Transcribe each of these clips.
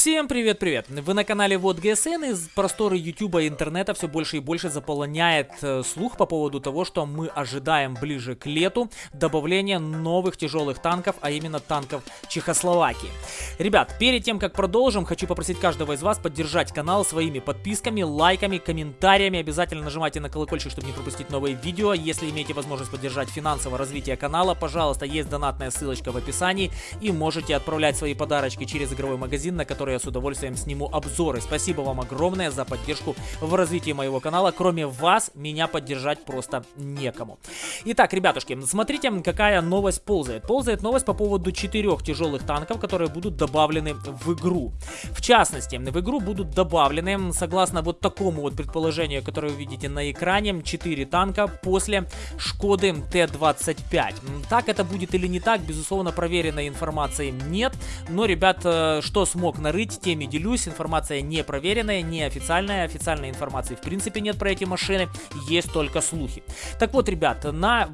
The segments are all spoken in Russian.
Всем привет-привет! Вы на канале Вот ГСН, из просторы Ютуба и интернета все больше и больше заполоняет э, слух по поводу того, что мы ожидаем ближе к лету добавления новых тяжелых танков, а именно танков Чехословакии. Ребят, перед тем как продолжим, хочу попросить каждого из вас поддержать канал своими подписками, лайками, комментариями. Обязательно нажимайте на колокольчик, чтобы не пропустить новые видео. Если имеете возможность поддержать финансовое развитие канала, пожалуйста, есть донатная ссылочка в описании и можете отправлять свои подарочки через игровой магазин, на который которые я с удовольствием сниму обзоры. Спасибо вам огромное за поддержку в развитии моего канала. Кроме вас, меня поддержать просто некому. Итак, ребятушки, смотрите, какая новость ползает. Ползает новость по поводу четырех тяжелых танков, которые будут добавлены в игру. В частности, в игру будут добавлены, согласно вот такому вот предположению, которое вы видите на экране, 4 танка после Шкоды Т-25. Так это будет или не так, безусловно, проверенной информации нет. Но, ребят, э, что смог на нарыть, теми делюсь. Информация не проверенная, не официальная. Официальной информации в принципе нет про эти машины, есть только слухи. Так вот, ребят, на,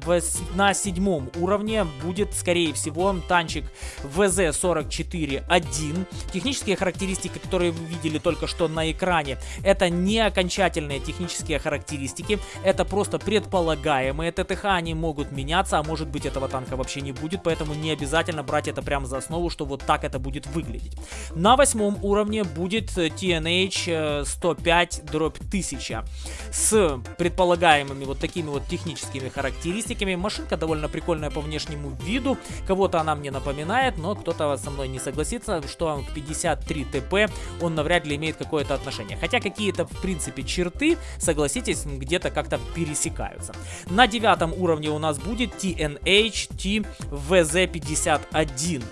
на седьмом уровне будет, скорее всего, танчик ВЗ-44-1. Технические характеристики, которые вы видели только что на экране, это не окончательные технические характеристики, это просто предполагаемые ТТХ, они могут меняться, а может быть этого танка вообще не будет, поэтому не обязательно брать это прямо за основу, что вот так это будет выглядеть. На восьмом уровне будет TNH 105 дробь 1000 с предполагаемыми вот такими вот техническими характеристиками. Машинка довольно прикольная по внешнему виду. Кого-то она мне напоминает, но кто-то со мной не согласится, что к 53 ТП он навряд ли имеет какое-то отношение. Хотя какие-то в принципе черты, согласитесь, где-то как-то пересекаются. На девятом уровне у нас будет TNH TVZ51.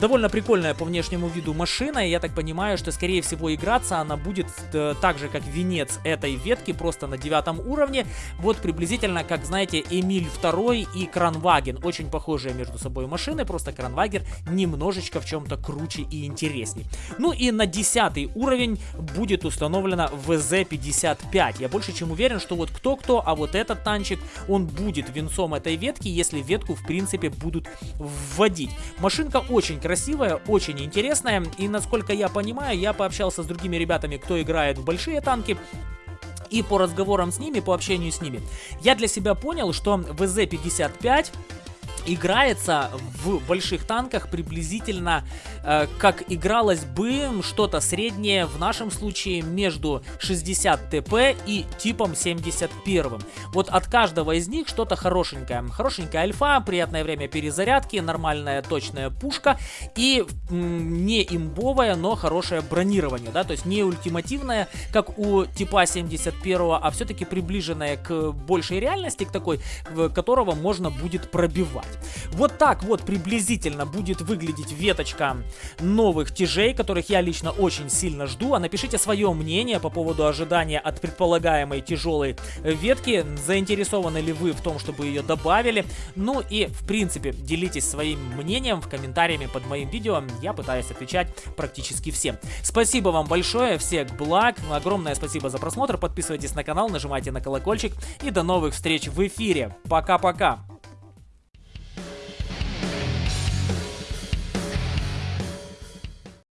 Довольно прикольная по внешнему виду машина, и я так понимаю, что скорее всего играться она будет э, так же, как венец этой ветки, просто на девятом уровне. Вот приблизительно, как знаете, Эмиль 2 и Кранваген. Очень похожие между собой машины, просто Кранвагер немножечко в чем-то круче и интересней. Ну и на десятый уровень будет установлена ВЗ-55. Я больше чем уверен, что вот кто-кто, а вот этот танчик, он будет венцом этой ветки, если ветку в принципе будут вводить. Машинка очень очень красивая, очень интересная. И насколько я понимаю, я пообщался с другими ребятами, кто играет в большие танки. И по разговорам с ними, по общению с ними, я для себя понял, что ВЗ-55 играется в больших танках приблизительно э, как игралось бы что-то среднее в нашем случае между 60 ТП и типом 71. Вот от каждого из них что-то хорошенькое. Хорошенькая альфа, приятное время перезарядки, нормальная точная пушка и не имбовая, но хорошее бронирование, да, то есть не ультимативное, как у типа 71, а все-таки приближенное к большей реальности, к такой, которого можно будет пробивать. Вот так вот приблизительно будет выглядеть веточка новых тяжей, которых я лично очень сильно жду. А напишите свое мнение по поводу ожидания от предполагаемой тяжелой ветки. Заинтересованы ли вы в том, чтобы ее добавили? Ну и, в принципе, делитесь своим мнением в комментариями под моим видео. Я пытаюсь отвечать практически всем. Спасибо вам большое, всех благ. Огромное спасибо за просмотр. Подписывайтесь на канал, нажимайте на колокольчик. И до новых встреч в эфире. Пока-пока.